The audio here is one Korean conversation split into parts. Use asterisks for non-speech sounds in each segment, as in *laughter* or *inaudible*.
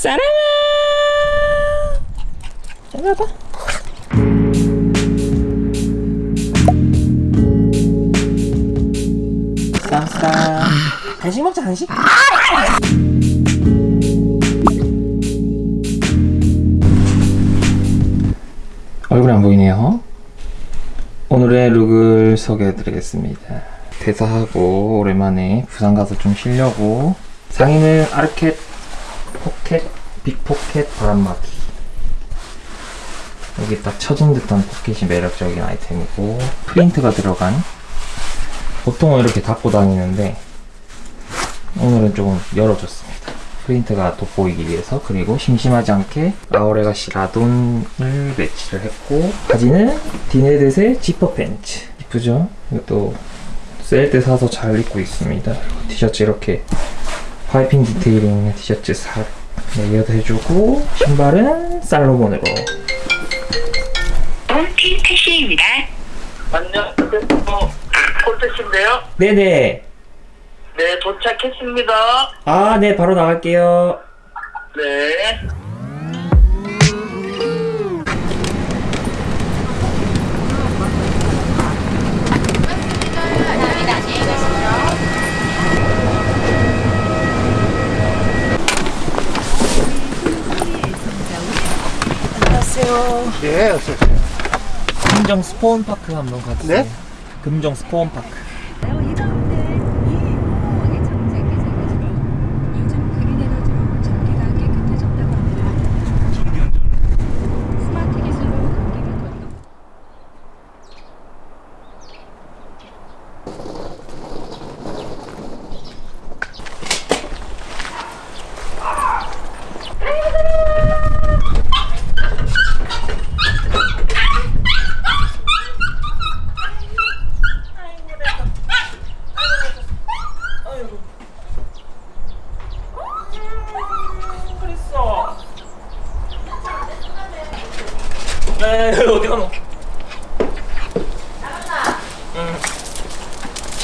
사랑아! 잘 봐봐. 쌈쌈 간식 먹자 간식. 얼굴이 안 보이네요. 오늘의 룩을 소개해 드리겠습니다. 퇴사하고 오랜만에 부산 가서 좀 쉬려고. 상의는 아르켓 포켓 big 포켓 바람막이. 여기 딱 처진 듯한 포켓이 매력적인 아이템이고 프린트가 들어간. 보통은 이렇게 닫고 다니는데 오늘은 조금 열어줬습니다. 프린트가 돋보이기 위해서 그리고 심심하지 않게 아워레가시 라돈을 매치를 했고 바지는 디네댓의 지퍼 팬츠. 이쁘죠? 이것도 세일 때 사서 잘 입고 있습니다. 티셔츠 이렇게 파이핑 디테일이 있는 티셔츠 살 layered 해주고 신발은 살로몬으로 홈팀 택시입니다. 안녕하세요. 폴트씨인데요. 네네 네, 도착했습니다. 아네 바로 나갈게요 네. 네, 어서 오세요. 금정 스포온 파크 한번 가주세요 네? 금정 스포온 파크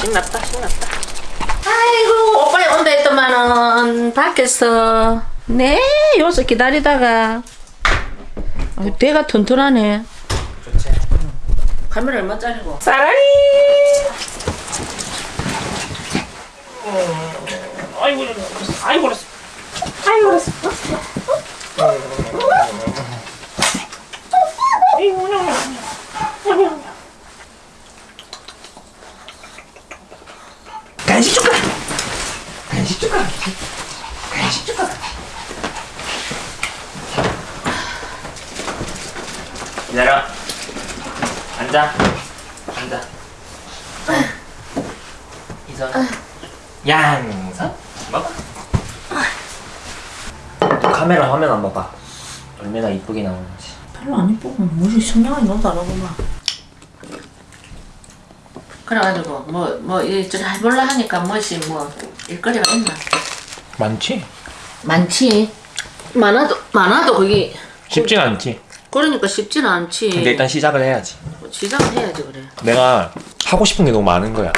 신났다 신났다. 아이고 오빠이 온다 했더만은 밖에서 네 여기서 기다리다가. 아유, 배가 튼튼하네. 좋지. 카메라 얼마짜리고? 사랑이 음, 아이고 아이고 아이고 그랬어. 아이고 아이고 간식 줄까? 간식? 간식 줄까? 기다려. 앉아. 앉아. 이선. 양선. 먹어 또 카메라 화면 안 봐봐. 얼마나 이쁘게 나오는지. 별로 안 이쁘고 뭐지 성냥이 너도 안 하구만 그래가지고 뭐 뭐 이저 해볼라 하니까 뭐지 뭐 일거리가 있나 많지? 많지 많아도 많아도 그게 쉽진 않지 그러니까 쉽지는 않지 근데 일단 시작을 해야지 시작을 해야지 그래 내가 하고 싶은 게 너무 많은 거야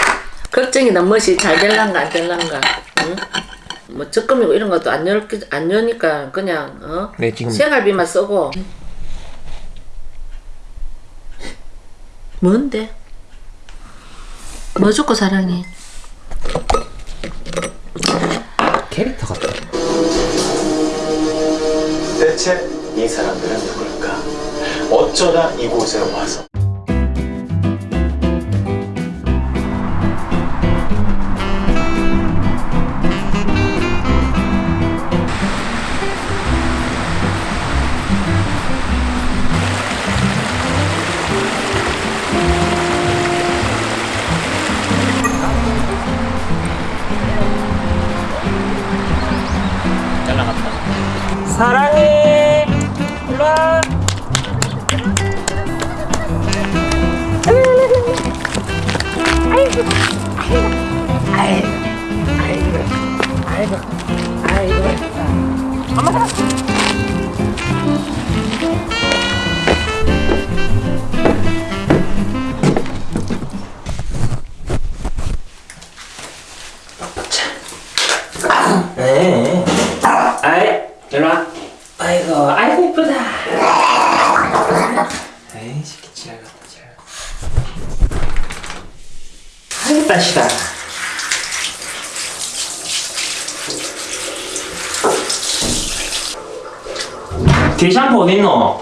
걱정이나 멋이 잘 될란가 안 될란가 응? 뭐 적금이고 이런 것도 안, 열, 안 여니까 그냥 어? 네, 지금- 생활비만 쓰고 뭔데? 뭐 좋고 사랑해? 캐릭터 같아 대체 이 사람들은 누굴까? 어쩌다 이곳에 와서 사랑해 일로와 네. 아이, 일로 와. 아이고 따시다 게샴푸 어딨노?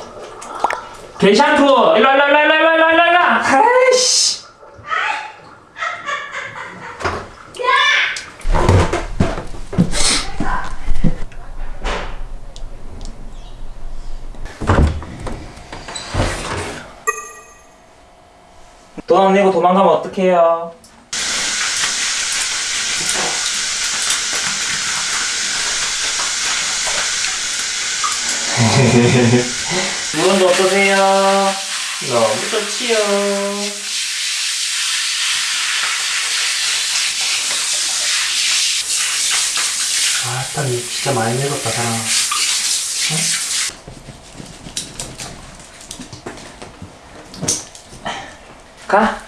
게샴푸 일로 일로 일로 일로 일로 일로 일로 아이씨 돈 안 내고 도망가면 어떡해요? 물건도 어떠세요? 너무 좋지요. 아, 딱 진짜 많이 늙었다, 사람. 가.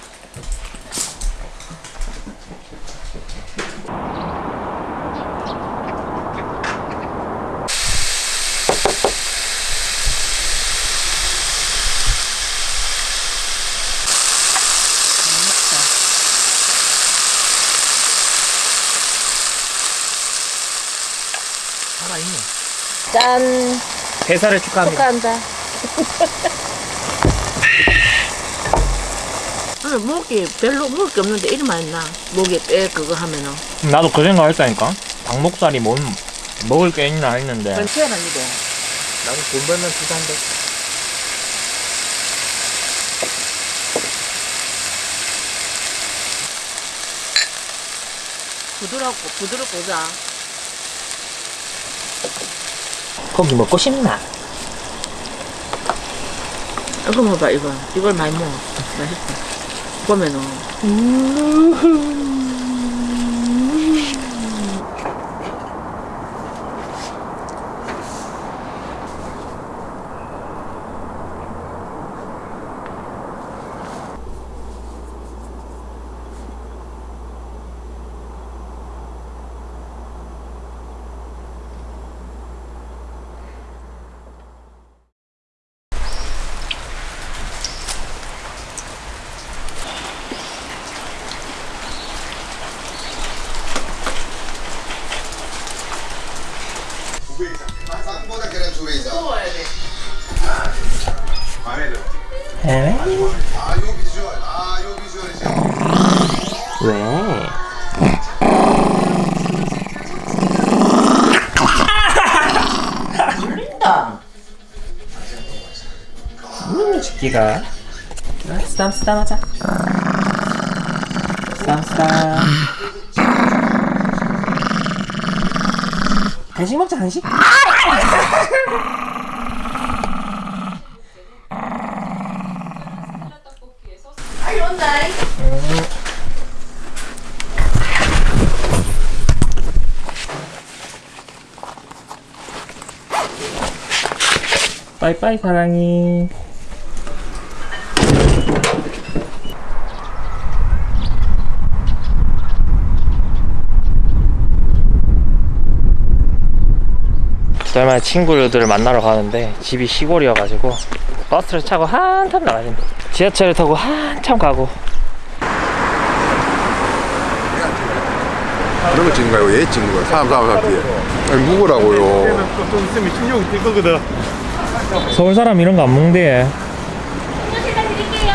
짠 대사를 축하합니다. 축하한다 *laughs* 오늘 목이 별로 먹을 게 없는데 이리 많이 나 목에 빼 그거 하면은 나도 그 생각 했다니까. 닭목살이 뭔 먹을 게 있나 했는데. 그건 태어난이도 나도 돈 벌면 부자인데. 부드럽고 부드럽고 자 고기 먹고 싶나? 이거 먹어봐 이거. 이걸 많이 먹어. 맛있어 보면은 쌍보다 계란 두 배 이상. 먹어야 돼 마음에 들어. 에? 아, 요 비주얼. 아, 요 비주얼이 진짜. 왜? 음, 새끼가. 쓰담 쓰담 하자. 쓰담 쓰담. 간식 먹자 간식. 빠이빠이 사랑이. 두달 만에 친구들을 만나러 가는데 집이 시골이어가지고 버스를 타고 한참 나가야 됩니다. 지하철을 타고 한참 가고 이런 거 찍는 거예요? 얘 찍는 거예요? 사람, 사람, 사람 뒤에. 아니, 묵으라고요. 서울 사람 이런 거 안 먹는데. 음료실다 드릴게요.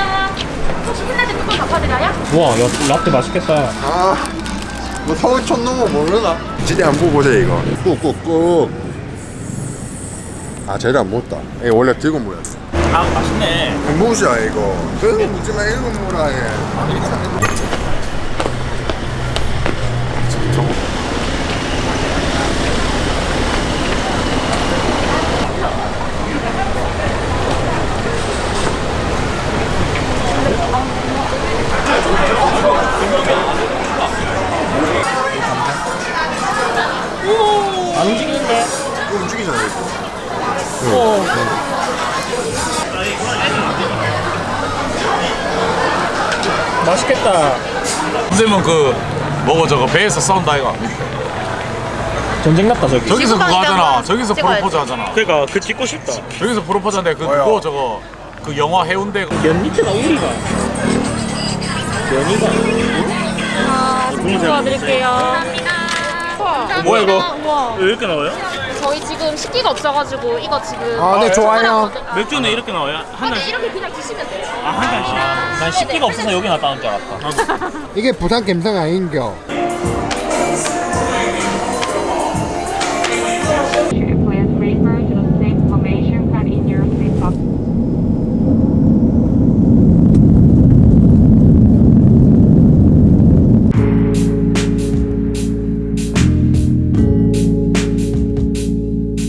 혹시 끝날 때 뚜껑 덮어드려요? 와, 야, 라떼 맛있겠다. 아, 뭐 서울 촌놈은 모르나? 진짜 안 보고 보세요, 이거. 꾹꾹꾹. 아, 쟤를 안 먹었다. 이거 원래 들고 돼. 아, 맛있네. 무시야, 이거. 들고 묻지마, 일곱 물어, 얘. 안 움직이는데? 이거 움직이잖아, 이거. 맛있겠다. 선생님은 그 뭐고 저거 배에서 싸운다 이거 전쟁 났다 저기. 저기서 그거 하잖아. 저기서 찍어야지. 프로포즈 하잖아. 그러니까 그 찍고 싶다. 저기서 프로포즈 하는데 그 뭐야? 그거 저거 그 영화 해운대 면 밑에가 우리가. 면이가. 아, 사진 도와드릴게요. 감사합니다. 뭐야, 이거? 우와. 왜 이렇게 나와요? 저희 지금 식기가 없어가지고 이거 지금. 아, 네, 좋아요. 맥주는 이렇게 나와요? 한 근데 이렇게 그냥 드시면 돼요. 아, 한 잔씩. 난 식기가 없어서 여기 놨다는 줄 알았다. 이게 부산 감성 아닌겨